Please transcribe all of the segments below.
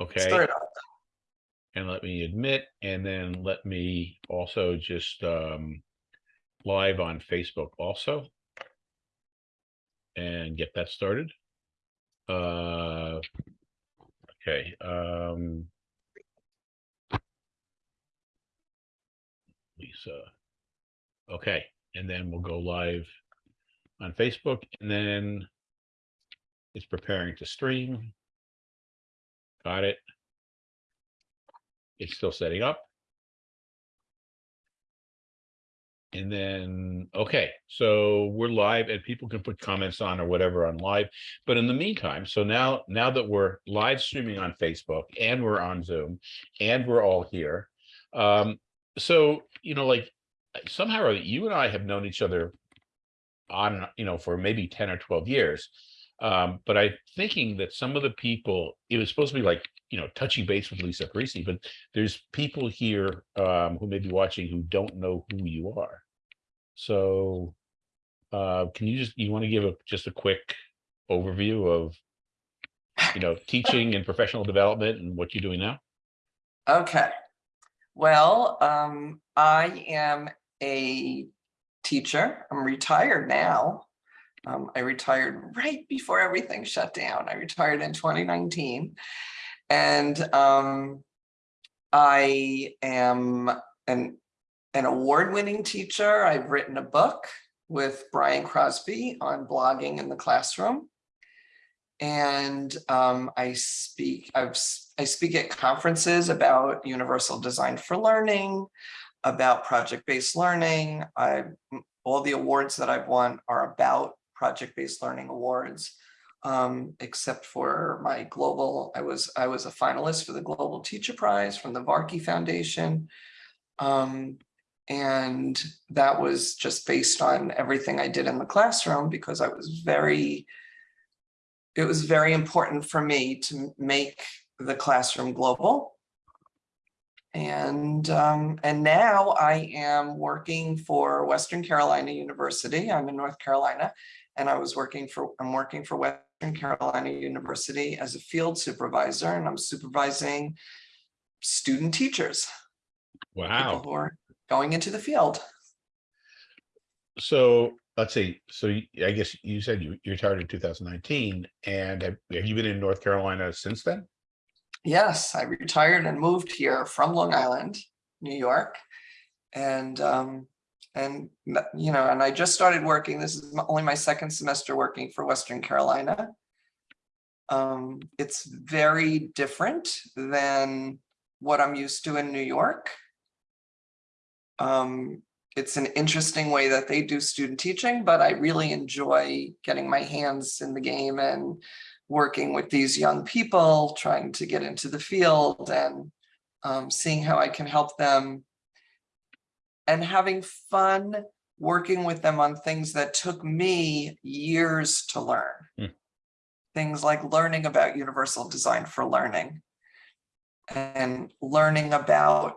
Okay, Start up. and let me admit, and then let me also just um live on Facebook also. And get that started. Uh, okay, um. Lisa. Okay, and then we'll go live on Facebook and then it's preparing to stream. Got it. It's still setting up. And then, okay, so we're live and people can put comments on or whatever on live. But in the meantime, so now, now that we're live streaming on Facebook and we're on Zoom and we're all here. Um, so, you know, like somehow you and I have known each other on, you know, for maybe 10 or 12 years. Um, but I'm thinking that some of the people, it was supposed to be like, you know, touchy base with Lisa Parisi, but there's people here um, who may be watching who don't know who you are. So uh, can you just, you want to give a just a quick overview of, you know, teaching and professional development and what you're doing now? Okay. Well, um, I am a teacher. I'm retired now. Um, I retired right before everything shut down. I retired in 2019. And um, I am an, an award-winning teacher. I've written a book with Brian Crosby on blogging in the classroom. And um, I speak, I've, I speak at conferences about universal design for learning, about project-based learning. I, all the awards that I've won are about project-based learning awards. Um, except for my global, I was, I was a finalist for the Global Teacher Prize from the Varkey Foundation. Um, and that was just based on everything I did in the classroom because I was very, it was very important for me to make the classroom global. And um, and now I am working for Western Carolina University. I'm in North Carolina, and I was working for I'm working for Western Carolina University as a field supervisor, and I'm supervising student teachers, Wow. who are going into the field. So let's see. So I guess you said you you retired in 2019 and have, have you been in North Carolina since then? Yes, I retired and moved here from Long Island, New York. And, um, and, you know, and I just started working, this is only my second semester working for Western Carolina. Um, it's very different than what I'm used to in New York. Um, it's an interesting way that they do student teaching, but I really enjoy getting my hands in the game and working with these young people, trying to get into the field and um, seeing how I can help them and having fun working with them on things that took me years to learn. Hmm. Things like learning about universal design for learning and learning about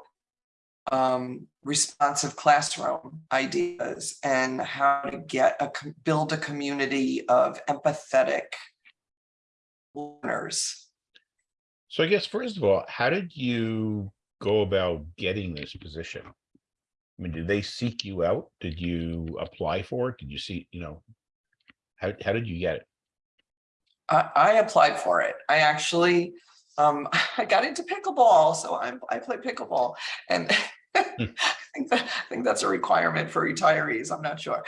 um, responsive classroom ideas and how to get a, build a community of empathetic learners. So I guess first of all, how did you go about getting this position? I mean, did they seek you out? Did you apply for it? Did you see, you know, how how did you get it? I, I applied for it. I actually, um, I got into pickleball, so I'm, I play pickleball and I think that, I think that's a requirement for retirees. I'm not sure.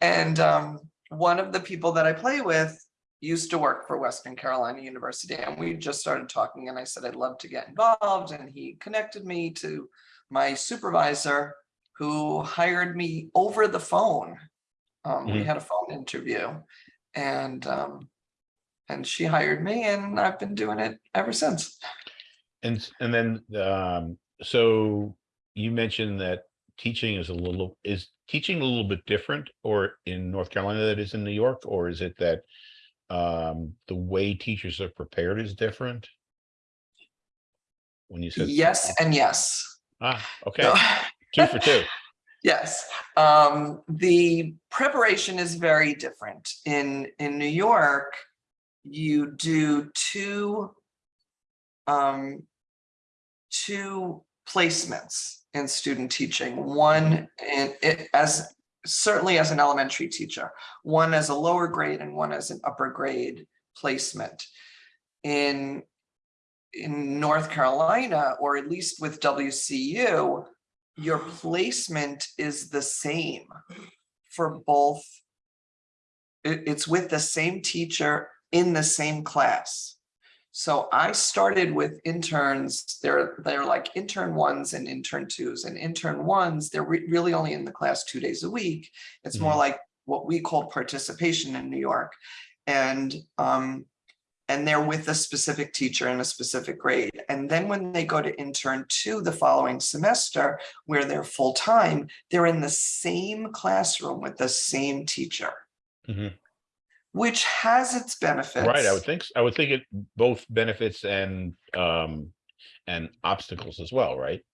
And, um, one of the people that I play with used to work for Western Carolina University and we just started talking and I said, I'd love to get involved. And he connected me to my supervisor who hired me over the phone. Um, we Mhm. had a phone interview and, um, and she hired me and I've been doing it ever since. And and then um so you mentioned that teaching is a little is teaching a little bit different or in North Carolina that is in New York or is it that um the way teachers are prepared is different? When you said Yes and yes. ah okay So- two for two Yes, um, the preparation is very different. In, in New York, you do two um, two placements in student teaching, one in it as certainly as an elementary teacher, one as a lower grade and one as an upper grade placement. In in North Carolina, or at least with WCU, your placement is the same for both. It- it's with the same teacher in the same class. So I started with interns, they're, they're like intern ones and intern twos and intern ones, they're re- really only in the class two days a week. It's more Mhm. like what we call participation in New York. And, um, and they're with a specific teacher in a specific grade. And then when they go to intern two the following semester, where they're full-time, they're in the same classroom with the same teacher. Mhm. Which has its benefits. Right, I would think, I would think it both benefits and, um, and obstacles as well, right?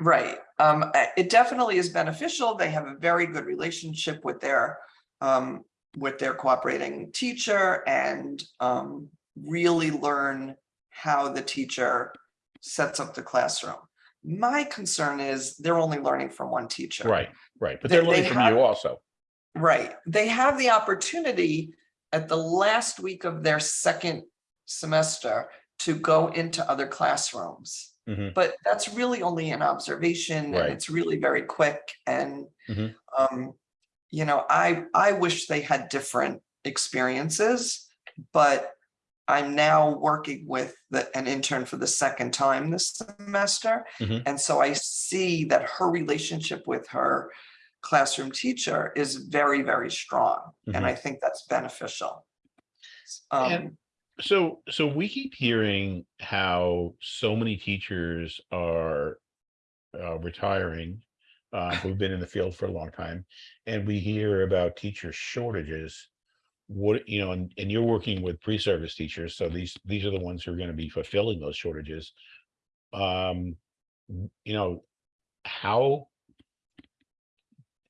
Right, um, it definitely is beneficial. They have a very good relationship with their, um, with their cooperating teacher and, um, really learn how the teacher sets up the classroom. My concern is they're only learning from one teacher. Right, right, but They- they're they learning from have- you also. Right, they have the opportunity at the last week of their second semester to go into other classrooms. Mhm. But that's really only an observation Right. and it's really very quick and Mhm. um, you know, I I wish they had different experiences, but I'm now working with the, an intern for the second time this semester. Mhm. And so I see that her relationship with her classroom teacher is very, very strong. And Mhm. I think that's beneficial. And- Um, So, so we keep hearing how so many teachers are uh, retiring, uh, who've been in the field for a long time, and we hear about teacher shortages. What, you know, and, and you're working with pre-service teachers, so these, these are the ones who are gonna be fulfilling those shortages. Um, you know, how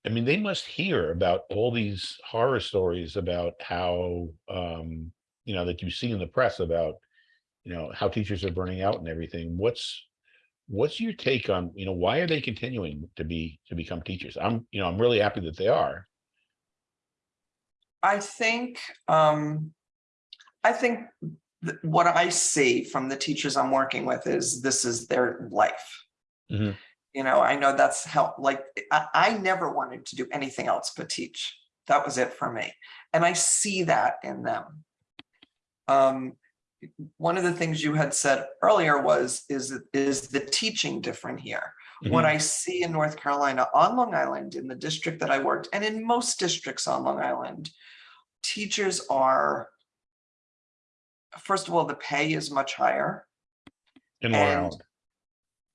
I mean, they must hear about all these horror stories about how, um, you know, that you see in the press about, you know, how teachers are burning out and everything. What's, what's your take on, you know, why are they continuing to be, to become teachers? I'm, you know, I'm really happy that they are. I think, um, I think th- what I see from the teachers I'm working with is this is their life. Mhm. You know, I know that's how, like, I, I never wanted to do anything else but teach. That was it for me. And I see that in them. Um, one of the things you had said earlier was, is, is the teaching different here? What Mhm. I see in North Carolina on Long Island, in the district that I worked, and in most districts on Long Island, teachers are, first of all, the pay is much higher In Long Island.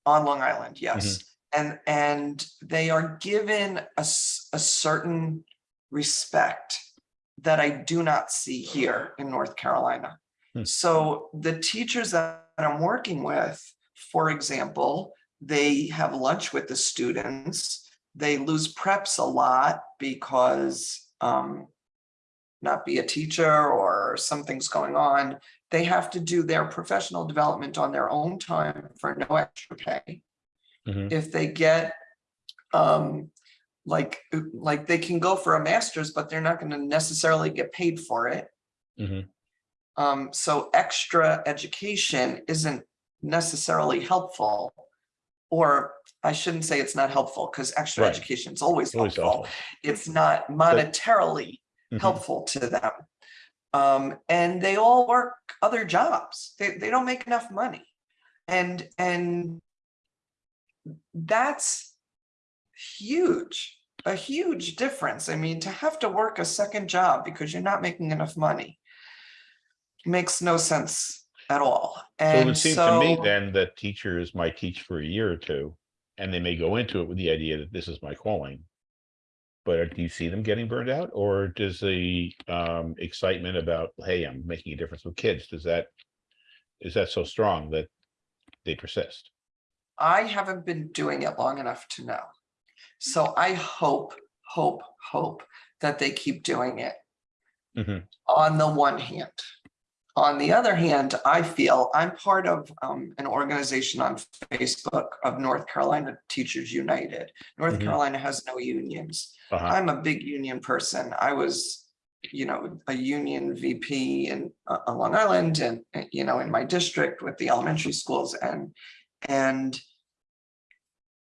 on Long Island, yes. And, and they are given a, a certain respect that I do not see here in North Carolina. Hmm. So the teachers that I'm working with, for example, they have lunch with the students. They lose preps a lot because um, not be a teacher or something's going on. They have to do their professional development on their own time for no extra pay Mhm. if they get um like like they can go for a master's but they're not going to necessarily get paid for it Mhm. um so extra education isn't necessarily helpful or i shouldn't say it's not helpful because extra Right. education is always Always helpful helpful. it's not monetarily Mhm. helpful to them um and they all work other jobs they, they don't make enough money and and that's huge a huge difference i mean to have to work a second job because you're not making enough money makes no sense at all So it and would seem to me then that teachers might teach for a year or two, and they may go into it with the idea that this is my calling. But do you see them getting burned out, or does the um excitement about, hey, I'm making a difference with kids, does that? Is that so strong that they persist? i haven't been doing it long enough to know so i hope hope hope that they keep doing it Mhm. on the one hand. On the other hand, I feel I'm part of um, an organization on Facebook of North Carolina Teachers United. North Mhm. Carolina has no unions. Uh-huh. I'm a big union person. I was, you know, a union VP in uh, Long Island and, uh, you know, in my district with the elementary schools and, and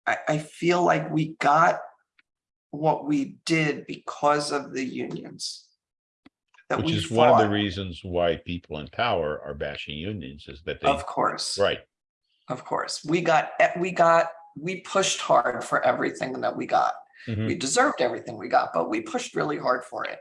I, I feel like we got what we did because of the unions. That Which we is one of the fought. reasons why people in power are bashing unions is that they, Of course. right, Of course, we got, we got, we pushed hard for everything that we got. Mhm. We deserved everything we got, but we pushed really hard for it.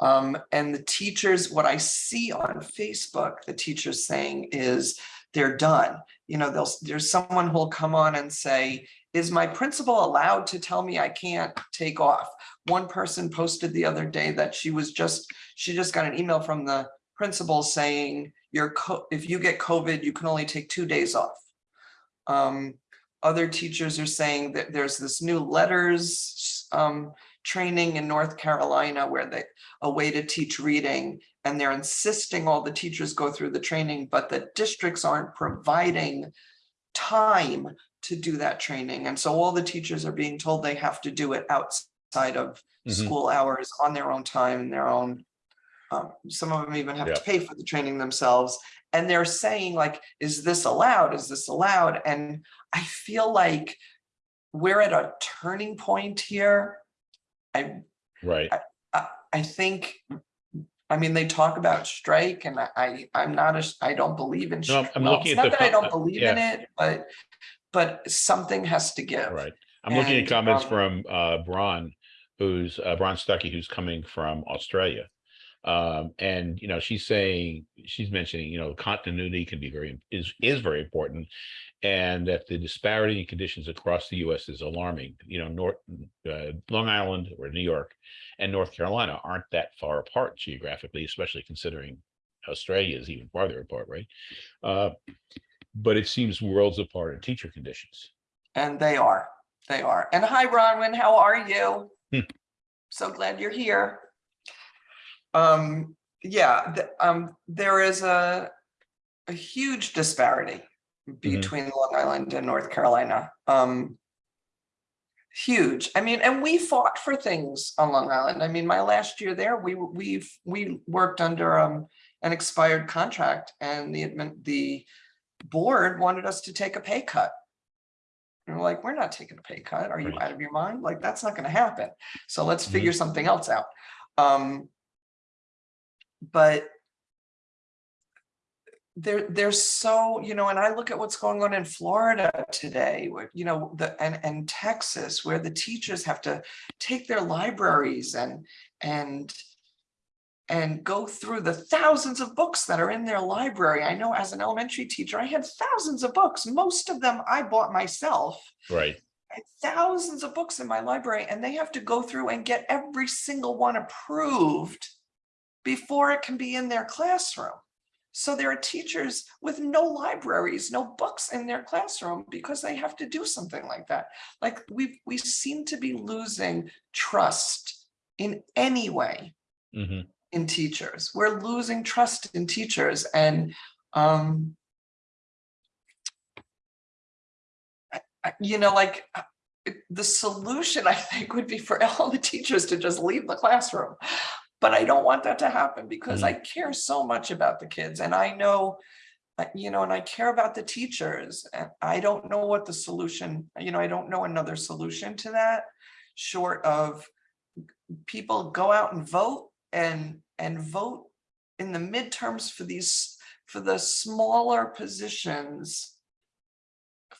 Um, and the teachers, what I see on Facebook, the teachers saying is they're done. You know, there's someone who'll come on and say, is my principal allowed to tell me I can't take off? One person posted the other day that she was just, she just got an email from the principal saying, your co, if you get COVID, you can only take two days off. Um, other teachers are saying that there's this new LETRS um, training in North Carolina where they, a way to teach reading, and they're insisting all the teachers go through the training, but the districts aren't providing time to do that training. And so all the teachers are being told they have to do it outside of Mhm. school hours on their own time and their own. Um, some of them even have to pay for the training themselves. And they're saying like, is this allowed? Is this allowed? And I feel like we're at a turning point here. I, right. I think, I mean, they talk about strike and I- I, I'm not, a- I don't believe in. No, I'm- well, looking it's at Not that I don't uh, believe in it, but, but something has to give. Right. I'm looking at comments um, from uh Bron, who's uh Bron Stuckey, who's coming from Australia. Um, and you know, she's saying, she's mentioning, you know, continuity can be very, is, is very important. And that the disparity in conditions across the US is alarming, you know, North, uh, Long Island or New York and North Carolina aren't that far apart geographically, especially considering Australia is even farther apart, right? Uh, but it seems worlds apart in teacher conditions. And they are, they are. And hi, Bronwyn, how are you? Hmm. So glad you're here. Um, yeah, the- um, there is a, a huge disparity between Long Island and North Carolina. Um, huge. I mean, and we fought for things on Long Island. I mean, my last year there, we, we've, we worked under, um, an expired contract and the, admin- the board wanted us to take a pay cut. And we're like, we're not taking a pay cut. Are you Right. out of your mind? Like, that's not gonna happen. So let's figure something else out. Um. But. There, there's so, you know, and I look at what's going on in Florida today, where, you know, the, and, and Texas, where the teachers have to take their libraries and, and and go through the thousands of books that are in their library. I know as an elementary teacher, I had thousands of books. Most of them I bought myself. Right. Thousands of books in my library and they have to go through and get every single one approved before it can be in their classroom. So there are teachers with no libraries, no books in their classroom because they have to do something like that. Like we we seem to be losing trust in any way hmm in teachers. We're losing trust in teachers and um you know, like uh, the solution I think would be for all the teachers to just leave the classroom. But I don't want that to happen because I care so much about the kids and I know uh, you know, and I care about the teachers and I don't know what the solution, you know, I don't know another solution to that short of people go out and vote and and vote in the midterms for these for the smaller positions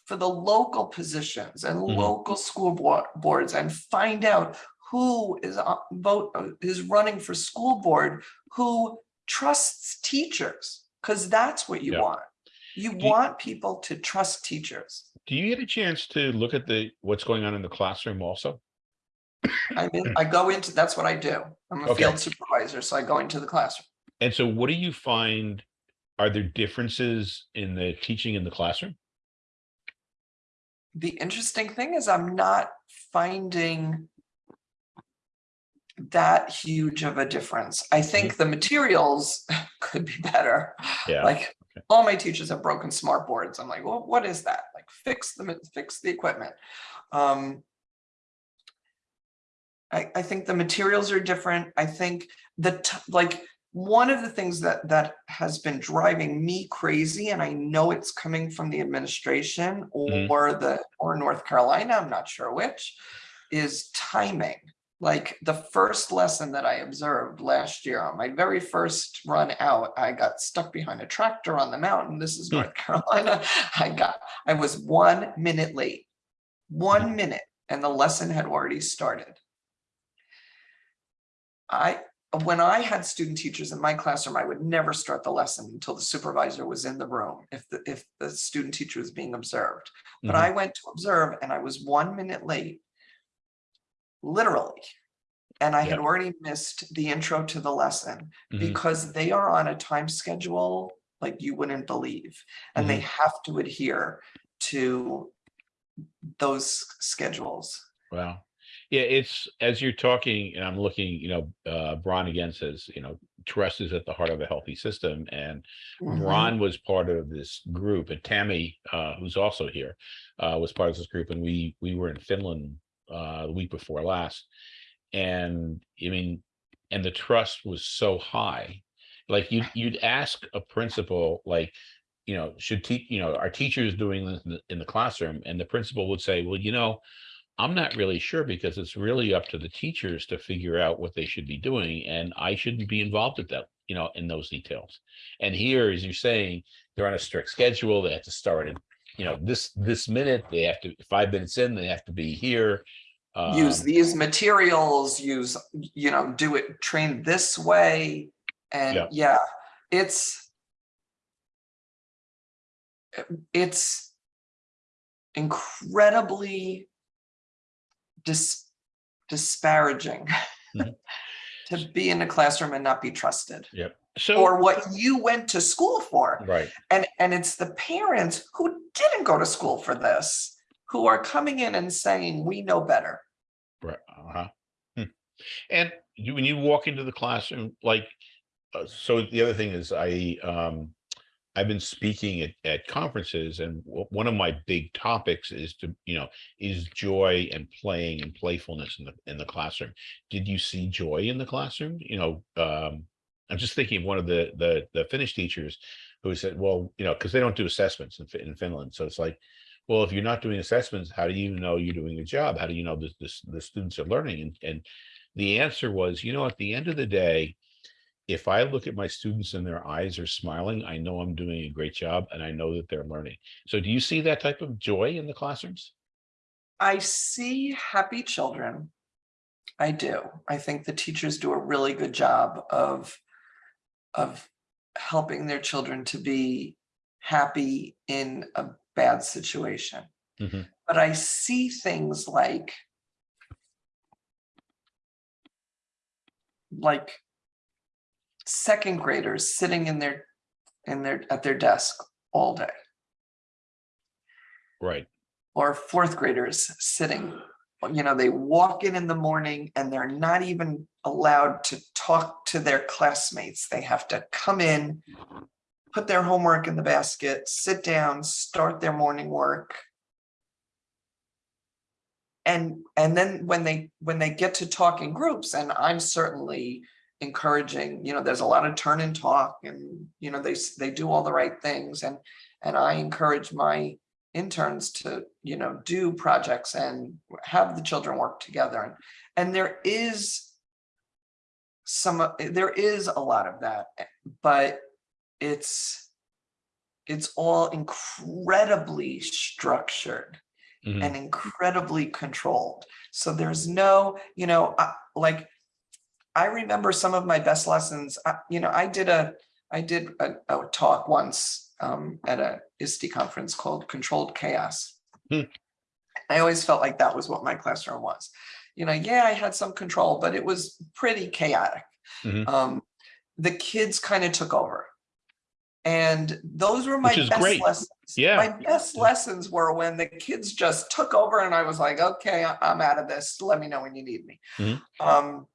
for the local positions and Mhm. local school boards and find out who is vote uh, is running for school board who trusts teachers because that's what you Yeah. want you Do you- want people to trust teachers Do you get a chance to look at the, what's going on in the classroom also? i mean i go into that's what i do i'm a Okay. field supervisor so i go into the classroom And so what do you find? Are there differences in the teaching in the classroom? the interesting thing is I'm not finding that huge of a difference. I think the materials could be better. Yeah. Like, okay. all my teachers have broken smart boards. I'm like, well, what is that? Like, fix them, fix the equipment. Um, I, I think the materials are different. I think the, like, one of the things that, that has been driving me crazy, and I know it's coming from the administration Mhm. or the, or North Carolina, I'm not sure which, is timing. Like the first lesson that I observed last year on my very first run out, I got stuck behind a tractor on the mountain. This is Hmm. North Carolina. I got, I was one minute late, one minute, and the lesson had already started. I, when I had student teachers in my classroom, I would never start the lesson until the supervisor was in the room, if the, if the student teacher was being observed. But Mhm. I went to observe and I was one minute late. Literally. And I had already missed the intro to the lesson Mhm. because they are on a time schedule like you wouldn't believe. And they have to adhere to those schedules. Wow. Yeah, it's, as you're talking, and I'm looking, you know, uh, Bron again says, you know, trust is at the heart of a healthy system. And Mhm. Ron was part of this group and Tammy, uh, who's also here, uh, was part of this group and we, we were in Finland, uh, the week before last. And I mean, and the trust was so high. Like you, you'd ask a principal, like, you know, should teach, you know, our teachers doing this in the, in the classroom and the principal would say, well, you know, I'm not really sure because it's really up to the teachers to figure out what they should be doing and I shouldn't be involved with that, you know, in those details. And here, as you're saying, they're on a strict schedule. They have to start in, you know, this, this minute, they have to, five minutes in, they have to be here. Use Um, these materials, use, you know, do it, train this way. And Yeah. yeah, it's it's incredibly dis disparaging Mhm. to be in a classroom and not be trusted Yep. So, or what you went to school for. right, And, and it's the parents who didn't go to school for this, who are coming in and saying, we know better. right, uh-huh. Hmm. And when you walk into the classroom, like, uh, so the other thing is I, um, I've been speaking at, at conferences and one of my big topics is to, you know, is joy and playing and playfulness in the, in the classroom. Did you see joy in the classroom? You know, um, I'm just thinking of one of the, the, the Finnish teachers who said, well, you know, because they don't do assessments in, in Finland. So it's like, well, if you're not doing assessments, how do you know you're doing a job? How do you know the, the students are learning? And, and the answer was, you know, at the end of the day, if I look at my students and their eyes are smiling, I know I'm doing a great job and I know that they're learning. So do you see that type of joy in the classrooms? I see happy children. I do. I think the teachers do a really good job of, of helping their children to be happy in a bad situation. Mhm. But I see things like like second graders sitting in their in their at their desk all day Right. or fourth graders sitting, you know, they walk in in the morning and they're not even allowed to talk to their classmates. They have to come in, put their homework in the basket, sit down, start their morning work. And, and then when they, when they get to talk in groups, and I'm certainly encouraging, you know, there's a lot of turn and talk and, you know, they, they do all the right things and, and I encourage my interns to, you know, do projects and have the children work together. And, and there is some, there is a lot of that, eh, but it's, it's all incredibly structured Mhm. and incredibly controlled. So there's no, you know, uh, like, I remember some of my best lessons, uh, you know, I did a, I did a, a talk once um, at a ISTE conference called Controlled Chaos. Hmm. I always felt like that was what my classroom was. You know, yeah, I had some control, but it was pretty chaotic. Mhm. Um, the kids kind of took over. And those were my best great. lessons. Yeah. My best lessons were when the kids just took over and I was like, okay, I'm out of this. Let me know when you need me. Mhm. Um,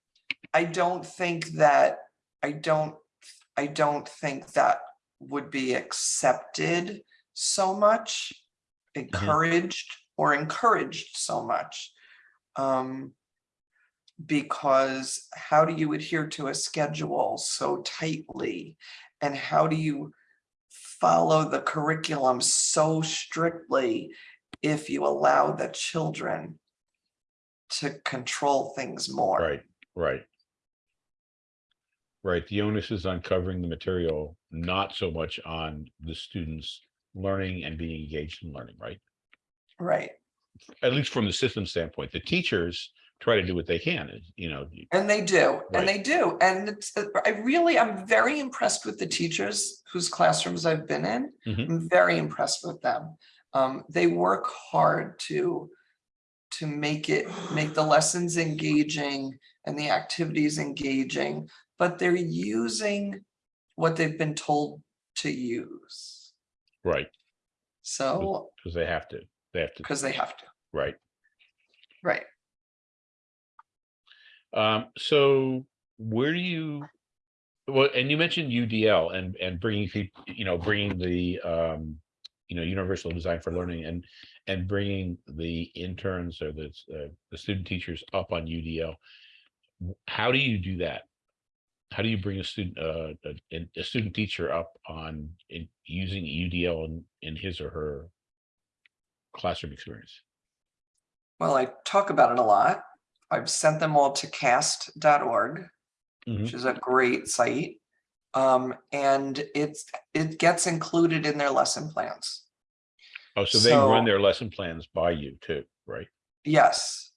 I don't think that, I don't, I don't think that would be accepted so much. Encouraged or encouraged so much. Um. Because how do you adhere to a schedule so tightly? And how do you follow the curriculum so strictly if you allow the children to control things more? Right, right. Right, the onus is on covering the material, not so much on the students learning and being engaged in learning, right? Right. At least from the system standpoint, the teachers try to do what they can, you know, And they do, Right. and they do. And it's, uh, I really, I'm very impressed with the teachers whose classrooms I've been in. Mhm. I'm very impressed with them. Um, they work hard to to make it, make the lessons engaging and the activities engaging, but they're using what they've been told to use. right, So, because they have to, they have to, because they have to, right. right? Um, so where do you, well, and you mentioned UDL and, and bringing you know, bringing the, um, you know, universal design for learning and, and bringing the interns or the, uh, the student teachers up on UDL. How do you do that? How do you bring a student, uh, a, a student teacher up on in using UDL in, in his or her classroom experience? Well, I talk about it a lot. I've sent them all to cast.org. Mhm. which is a great site. Um, and it's, it gets included in their lesson plans. Oh, so they run their lesson plans by you too, right? Yes.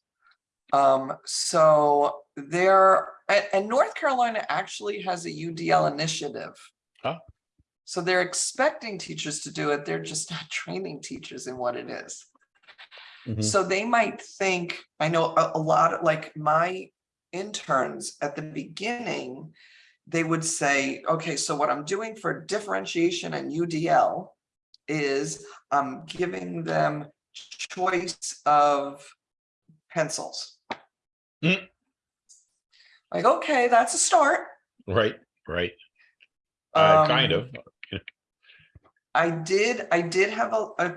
Um, so there, and, North Carolina actually has a UDL initiative. Oh. So they're expecting teachers to do it. They're just not training teachers in what it is. Mhm. So they might think, I know a, a lot of like my interns at the beginning, they would say, okay, so what I'm doing for differentiation and UDL is I'm giving them choice of pencils. Mm. Like, okay, that's a start. Right, right. Uh, kind Um, of. I did, I did have a, a,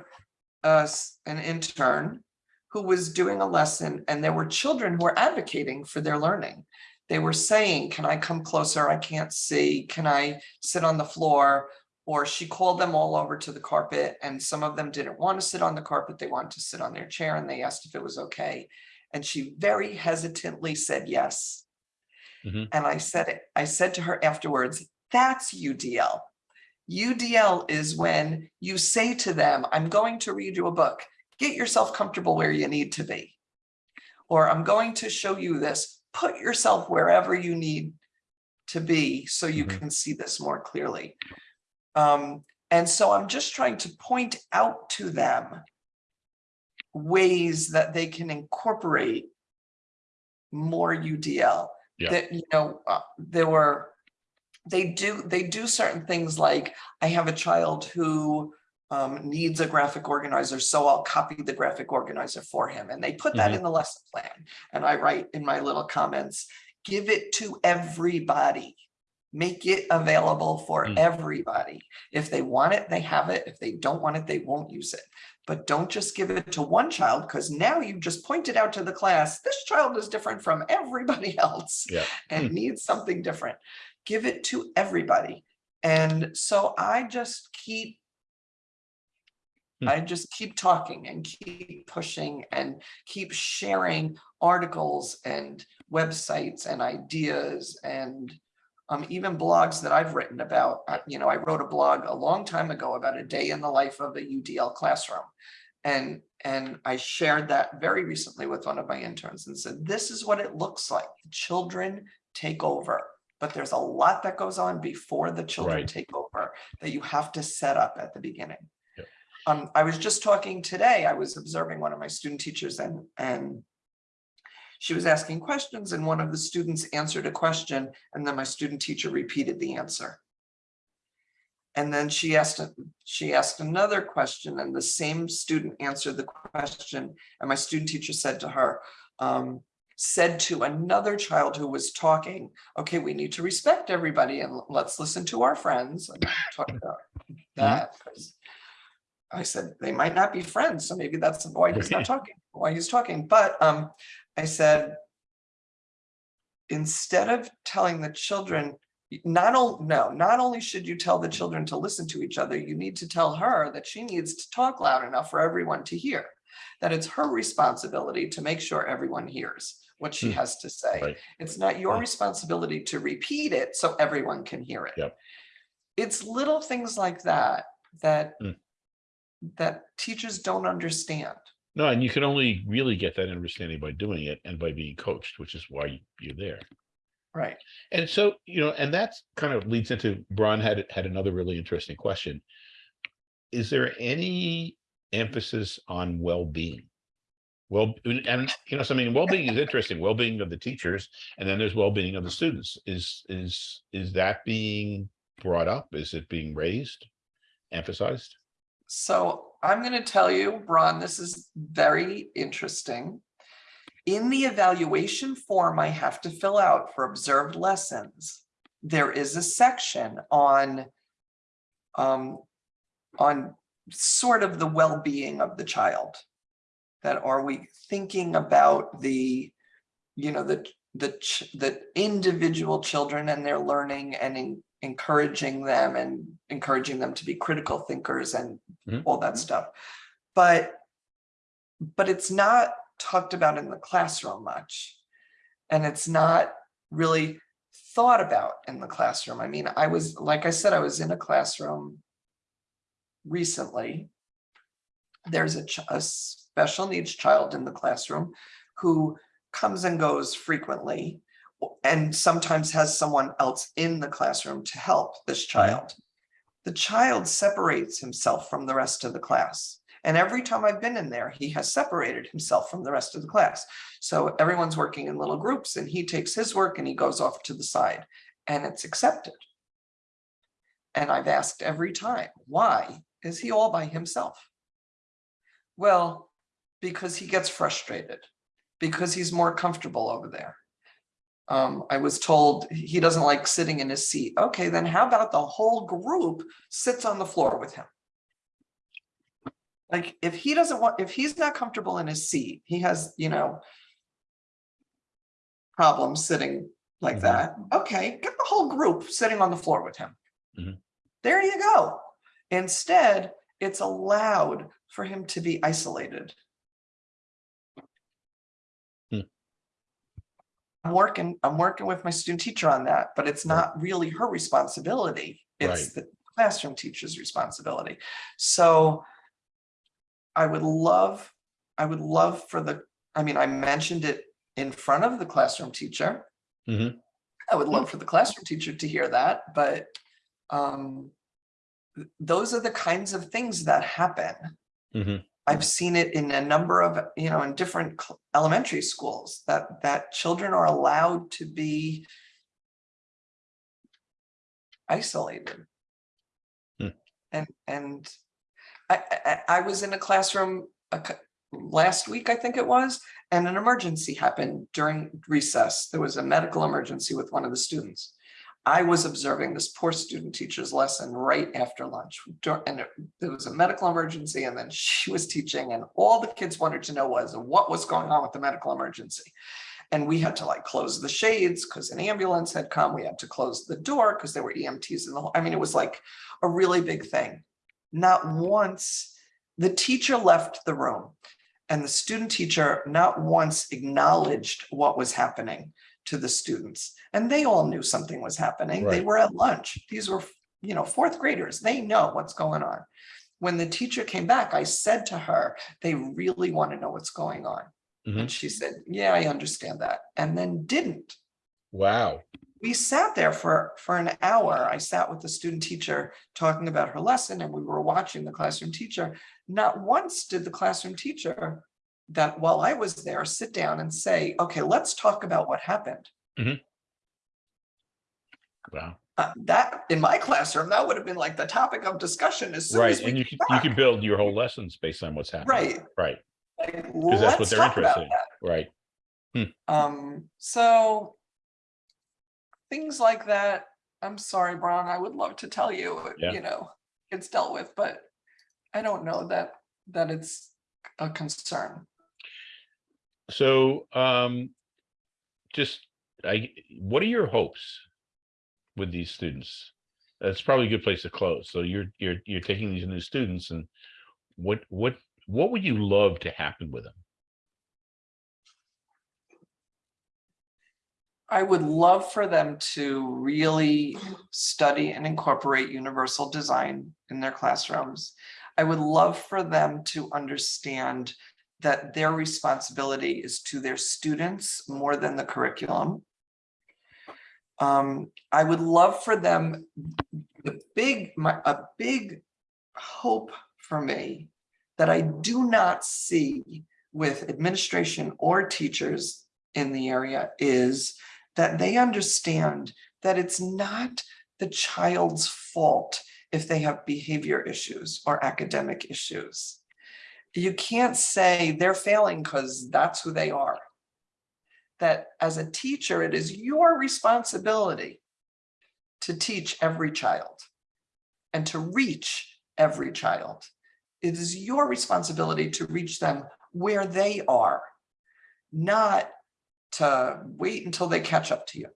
s- an intern who was doing a lesson and there were children who were advocating for their learning. They were saying, can I come closer? I can't see. Can I sit on the floor? Or she called them all over to the carpet and some of them didn't want to sit on the carpet. They wanted to sit on their chair and they asked if it was okay. And she very hesitantly said yes. Mhm. And I said, I said to her afterwards, that's UDL. UDL is when you say to them, I'm going to read you a book. Get yourself comfortable where you need to be. Or I'm going to show you this. Put yourself wherever you need to be so you Mhm. can see this more clearly. Um, and so I'm just trying to point out to them ways that they can incorporate more UDL. Yeah. That, you know, uh, there were, they do, they do certain things like, I have a child who um, needs a graphic organizer, so I'll copy the graphic organizer for him. And they put that Mhm. in the lesson plan. And I write in my little comments, give it to everybody. Make it available for Mm. everybody. If they want it, they have it. If they don't want it, they won't use it. But don't just give it to one child because now you just pointed out to the class, this child is different from everybody else Yeah. and needs something different. Give it to everybody. And so I just keep Hmm. I just keep talking and keep pushing and keep sharing articles and websites and ideas and um, even blogs that I've written about. You know, I wrote a blog a long time ago about a day in the life of a UDL classroom. And, and I shared that very recently with one of my interns and said, this is what it looks like. Children take over. But there's a lot that goes on before the children Right. take over that you have to set up at the beginning. Yep. Um, I was just talking today, I was observing one of my student teachers and, and she was asking questions and one of the students answered a question and then my student teacher repeated the answer. And then she asked, she asked another question and the same student answered the question. And my student teacher said to her, um, said to another child who was talking, okay, we need to respect everybody and let's listen to our friends. and talk about that. 'cause I said, they might not be friends, so maybe that's why he's not talking, why he's talking, but um, I said. Instead of telling the children, not only, no, not only should you tell the children to listen to each other, you need to tell her that she needs to talk loud enough for everyone to hear. That it's her responsibility to make sure everyone hears what she Hmm. has to say. Right. It's not your Right. responsibility to repeat it so everyone can hear it. Yep. It's little things like that, that Hmm. that teachers don't understand. No, and you can only really get that understanding by doing it and by being coached, which is why you're there. Right. And so, you know, and that's kind of leads into, Brian had, had another really interesting question. Is there any emphasis on well-being? Well, and you know, something, well-being is interesting, well-being of the teachers, and then there's well-being of the students. Is, is, is that being brought up? Is it being raised, emphasized? So I'm going to tell you, Ron, this is very interesting. In the evaluation form I have to fill out for observed lessons, there is a section on um, on sort of the well-being of the child. That are we thinking about the, you know, the the the individual children and their learning and en- encouraging them and encouraging them to be critical thinkers and Mhm. all that stuff. But but it's not talked about in the classroom much. And it's not really thought about in the classroom. I mean, I was, like I said, I was in a classroom recently. There's a, ch- a special needs child in the classroom who comes and goes frequently and sometimes has someone else in the classroom to help this mm-hmm. child. The child separates himself from the rest of the class. And every time I've been in there, he has separated himself from the rest of the class. So everyone's working in little groups and he takes his work and he goes off to the side and it's accepted. And I've asked every time, why is he all by himself? Well, because he gets frustrated, because he's more comfortable over there. Um, I was told he doesn't like sitting in his seat. Okay, then how about the whole group sits on the floor with him? Like, if he doesn't want, if he's not comfortable in his seat, he has, you know, problems sitting like Mhm. that. Okay, get the whole group sitting on the floor with him. Mhm. There you go. Instead, it's allowed for him to be isolated. Hmm. I'm working, I'm working with my student teacher on that, but it's not really her responsibility. It's Right. the classroom teacher's responsibility. So I would love, I would love for the, I mean, I mentioned it in front of the classroom teacher. Mhm. I would love for the classroom teacher to hear that, but um, th- those are the kinds of things that happen. Mhm. I've seen it in a number of, you know, in different elementary schools that that children are allowed to be isolated. Hmm. And and I, I I was in a classroom a last week, I think it was, and an emergency happened during recess. There was a medical emergency with one of the students. I was observing this poor student teacher's lesson right after lunch. And there was a medical emergency and then she was teaching and all the kids wanted to know was what was going on with the medical emergency. And we had to like close the shades because an ambulance had come. We had to close the door because there were EMTs in the, whole- I mean, it was like a really big thing. Not once, the teacher left the room and the student teacher not once acknowledged what was happening to the students. And they all knew something was happening. They were at lunch. These were, you know, fourth graders. They know what's going on. When the teacher came back, I said to her, they really want to know what's going on. Mhm. And she said, yeah, I understand that. And then didn't. Wow. We sat there for, for an hour. I sat with the student teacher talking about her lesson and we were watching the classroom teacher. Not once did the classroom teacher that while I was there, sit down and say, okay, let's talk about what happened. Wow. Uh, that, in my classroom, that would have been like the topic of discussion as soon Right. as we. And you can, you can build your whole lessons based on what's happening. Right. Right. Like, Because that's what they're interested in. Right. Hmm. Um, so things like that, I'm sorry, Brian, I would love to tell you, Yeah. you know, it's dealt with, but I don't know that, that it's a concern. So, um, just, I, what are your hopes with these students? That's probably a good place to close. So you're, you're, you're taking these new students and what, what, what would you love to happen with them? I would love for them to really study and incorporate universal design in their classrooms. I would love for them to understand that their responsibility is to their students more than the curriculum. Um, I would love for them, the big, my, a big hope for me that I do not see with administration or teachers in the area is that they understand that it's not the child's fault if they have behavior issues or academic issues. You can't say they're failing because that's who they are. That as a teacher, it is your responsibility to teach every child and to reach every child. It is your responsibility to reach them where they are, not to wait until they catch up to you.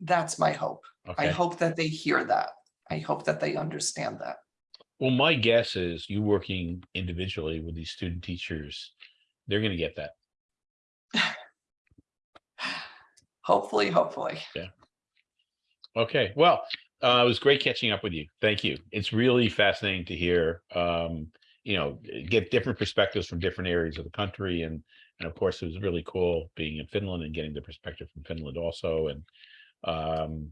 That's my hope. I hope that they hear that. I hope that they understand that. Well, my guess is you working individually with these student teachers, they're gonna get that. Hopefully, hopefully. Yeah. Okay, well, uh, it was great catching up with you. Thank you. It's really fascinating to hear, um, you know, get different perspectives from different areas of the country. And, and of course, it was really cool being in Finland and getting the perspective from Finland also. And, um,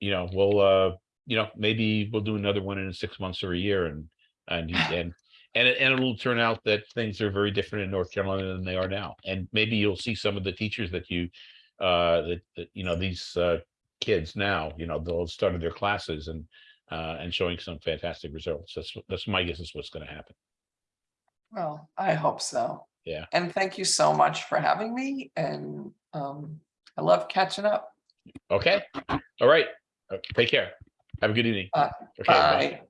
you know, we'll, uh, you know, maybe we'll do another one in six months or a year and, and, and, and, it- and it'll turn out that things are very different in North Carolina than they are now. And maybe you'll see some of the teachers that you, uh, that, that, you know, these, uh, kids now, you know, they'll start their classes and, uh, and showing some fantastic results. That's, that's my guess is what's gonna happen. Well, I hope so. Yeah. And thank you so much for having me and um, I love catching up. Okay, all right, Uh, take care. Have a good evening. Uh, Okay, bye. Bye.